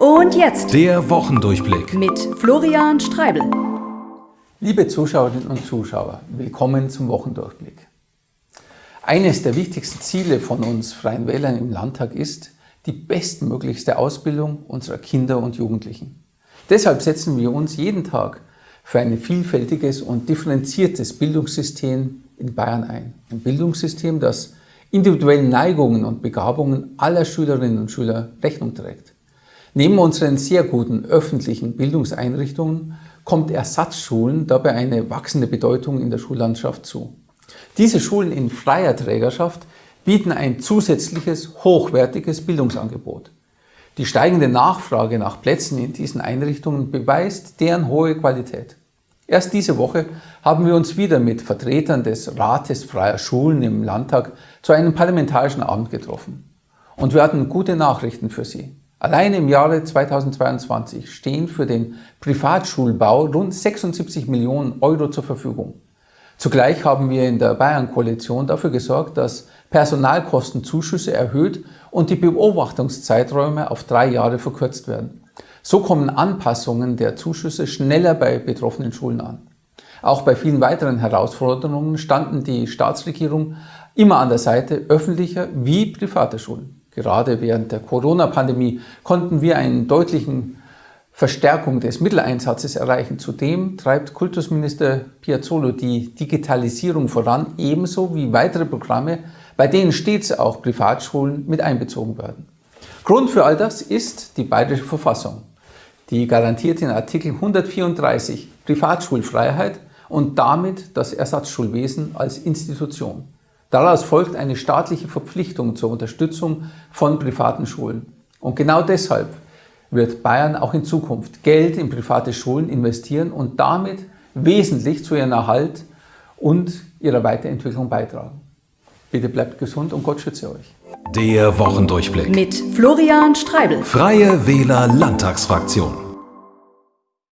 Und jetzt der Wochendurchblick mit Florian Streibel. Liebe Zuschauerinnen und Zuschauer, willkommen zum Wochendurchblick. Eines der wichtigsten Ziele von uns Freien Wählern im Landtag ist die bestmöglichste Ausbildung unserer Kinder und Jugendlichen. Deshalb setzen wir uns jeden Tag für ein vielfältiges und differenziertes Bildungssystem in Bayern ein. Ein Bildungssystem, das individuellen Neigungen und Begabungen aller Schülerinnen und Schüler Rechnung trägt. Neben unseren sehr guten öffentlichen Bildungseinrichtungen kommt Ersatzschulen dabei eine wachsende Bedeutung in der Schullandschaft zu. Diese Schulen in freier Trägerschaft bieten ein zusätzliches, hochwertiges Bildungsangebot. Die steigende Nachfrage nach Plätzen in diesen Einrichtungen beweist deren hohe Qualität. Erst diese Woche haben wir uns wieder mit Vertretern des Rates freier Schulen im Landtag zu einem parlamentarischen Abend getroffen. Und wir hatten gute Nachrichten für Sie. Allein im Jahre 2022 stehen für den Privatschulbau rund 76 Millionen Euro zur Verfügung. Zugleich haben wir in der Bayern-Koalition dafür gesorgt, dass Personalkostenzuschüsse erhöht und die Beobachtungszeiträume auf drei Jahre verkürzt werden. So kommen Anpassungen der Zuschüsse schneller bei betroffenen Schulen an. Auch bei vielen weiteren Herausforderungen standen die Staatsregierung immer an der Seite öffentlicher wie privater Schulen. Gerade während der Corona-Pandemie konnten wir einen deutlichen Verstärkung des Mitteleinsatzes erreichen. Zudem treibt Kultusminister Piazzolo die Digitalisierung voran, ebenso wie weitere Programme, bei denen stets auch Privatschulen mit einbezogen werden. Grund für all das ist die bayerische Verfassung. Die garantiert in Artikel 134 Privatschulfreiheit und damit das Ersatzschulwesen als Institution. Daraus folgt eine staatliche Verpflichtung zur Unterstützung von privaten Schulen. Und genau deshalb wird Bayern auch in Zukunft Geld in private Schulen investieren und damit wesentlich zu ihrem Erhalt und ihrer Weiterentwicklung beitragen. Bitte bleibt gesund und Gott schütze euch. Der Wochendurchblick mit Florian Streibel. Freie Wähler Landtagsfraktion.